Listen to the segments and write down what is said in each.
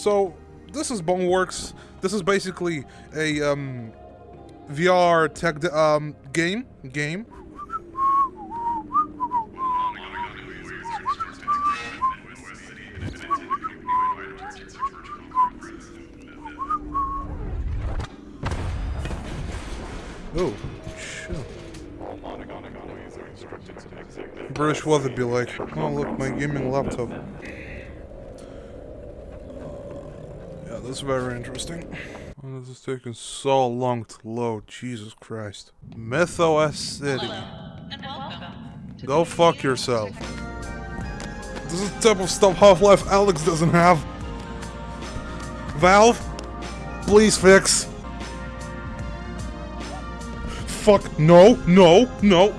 So, this is Boneworks. This is basically a um, VR tech um, game. Game. Oh, shit. British weather be like, oh look, my gaming laptop. Yeah, that's very interesting. Oh, this is taking so long to load, Jesus Christ. And Go fuck yourself. This is the type of stuff Half-Life Alyx doesn't have. Valve, please fix. Fuck, no, no, no.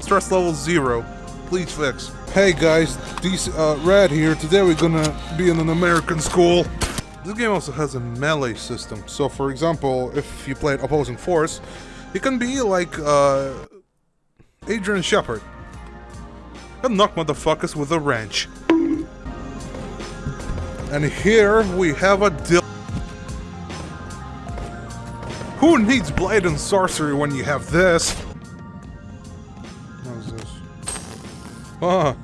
Stress level zero. Please fix. Hey guys, DC, uh, Rad here. Today we're gonna be in an American school. This game also has a melee system. So, for example, if you play opposing force, you can be like uh, Adrian Shepard and knock motherfuckers with a wrench. And here we have a deal. Who needs blade and sorcery when you have this? Ah,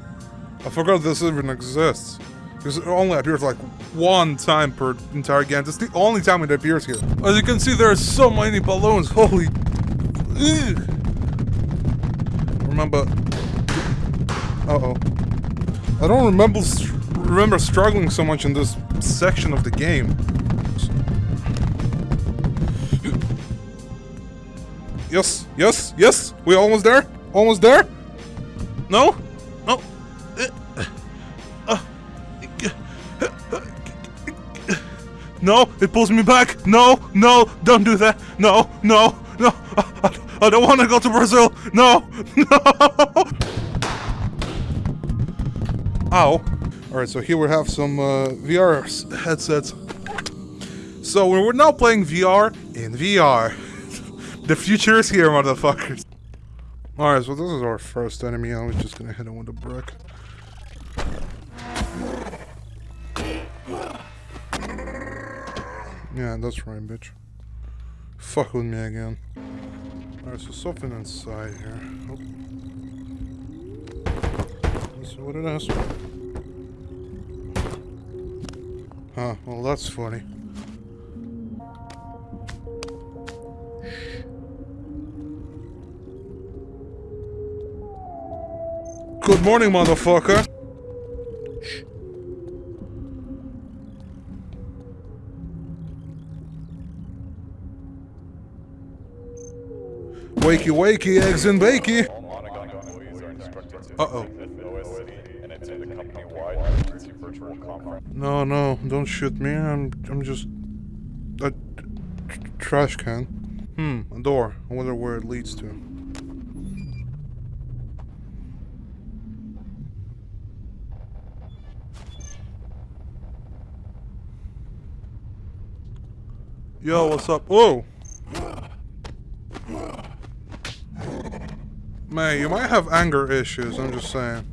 I forgot this even exists. Because it only appears like one time per entire game. It's the only time it appears here. As you can see, there are so many balloons. Holy. Ugh. Remember. Uh oh. I don't remember remember struggling so much in this section of the game. Yes, yes, yes. We almost there? Almost there? No? No. No, it pulls me back. No, no, don't do that. No, no, no. I, I don't want to go to Brazil. No, no. Ow. All right, so here we have some uh, VR headsets. So we're now playing VR in VR. the future is here, motherfuckers. All right, so this is our first enemy. I was just gonna hit him with a brick. Yeah, that's right, bitch. Fuck with me again. Alright, so something inside here. Oh. Let's see what it is. Huh, well that's funny. Good morning, motherfucker! Wakey wakey, eggs and bakey! Monogon employees are instructed to Uh-oh. visit OSC and attend a company-wide emergency virtual conference. No, no, don't shoot me. I'm, I'm just a trash can. Hmm, a door. I wonder where it leads to. Yo, what's up? Whoa! Man, you might have anger issues, I'm just saying.